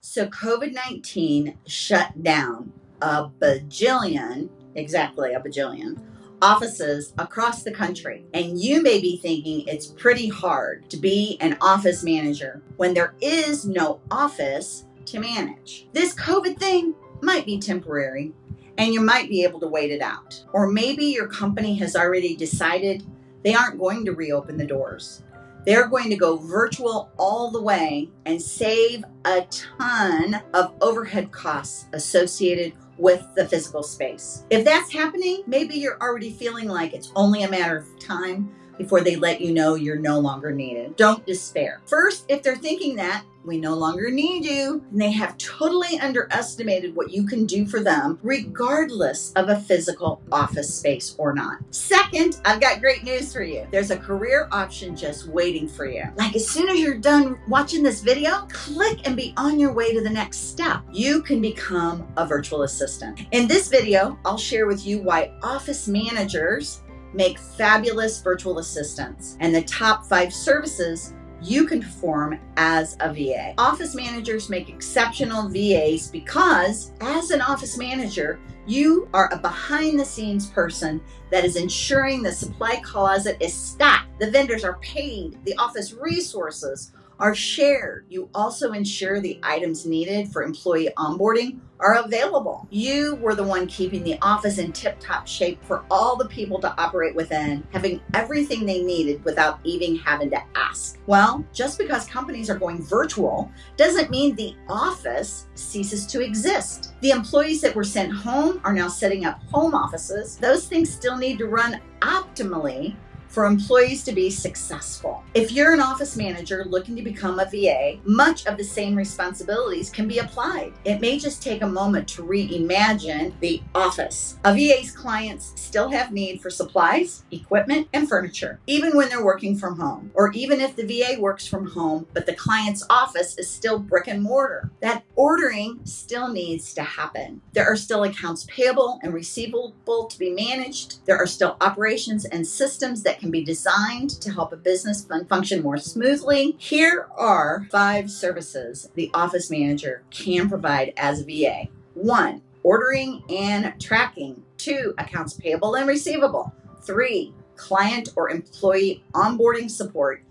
So COVID 19 shut down a bajillion, exactly a bajillion, offices across the country. And you may be thinking it's pretty hard to be an office manager when there is no office to manage. This COVID thing might be temporary and you might be able to wait it out. Or maybe your company has already decided they aren't going to reopen the doors they're going to go virtual all the way and save a ton of overhead costs associated with the physical space. If that's happening, maybe you're already feeling like it's only a matter of time before they let you know you're no longer needed. Don't despair. First, if they're thinking that, we no longer need you, and they have totally underestimated what you can do for them, regardless of a physical office space or not. Second, I've got great news for you. There's a career option just waiting for you. Like as soon as you're done watching this video, click and be on your way to the next step. You can become a virtual assistant. In this video, I'll share with you why office managers make fabulous virtual assistants and the top five services you can perform as a VA. Office managers make exceptional VAs because as an office manager, you are a behind the scenes person that is ensuring the supply closet is stocked, the vendors are paid, the office resources are shared. You also ensure the items needed for employee onboarding are available. You were the one keeping the office in tip top shape for all the people to operate within, having everything they needed without even having to ask. Well, just because companies are going virtual doesn't mean the office ceases to exist. The employees that were sent home are now setting up home offices. Those things still need to run optimally for employees to be successful. If you're an office manager looking to become a VA, much of the same responsibilities can be applied. It may just take a moment to reimagine the office. A VA's clients still have need for supplies, equipment, and furniture, even when they're working from home, or even if the VA works from home, but the client's office is still brick and mortar. That ordering still needs to happen. There are still accounts payable and receivable to be managed. There are still operations and systems that can be designed to help a business function more smoothly. Here are five services the office manager can provide as a VA. One, ordering and tracking. Two, accounts payable and receivable. Three, client or employee onboarding support.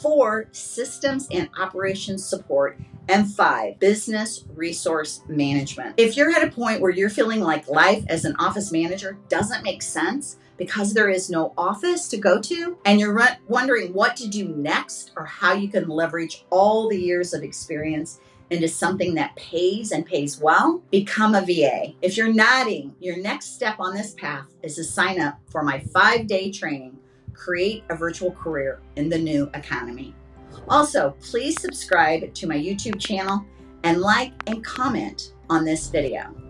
Four, systems and operations support. And five, business resource management. If you're at a point where you're feeling like life as an office manager doesn't make sense, because there is no office to go to and you're wondering what to do next or how you can leverage all the years of experience into something that pays and pays well, become a VA. If you're nodding, your next step on this path is to sign up for my five day training, Create a Virtual Career in the New Economy. Also, please subscribe to my YouTube channel and like and comment on this video.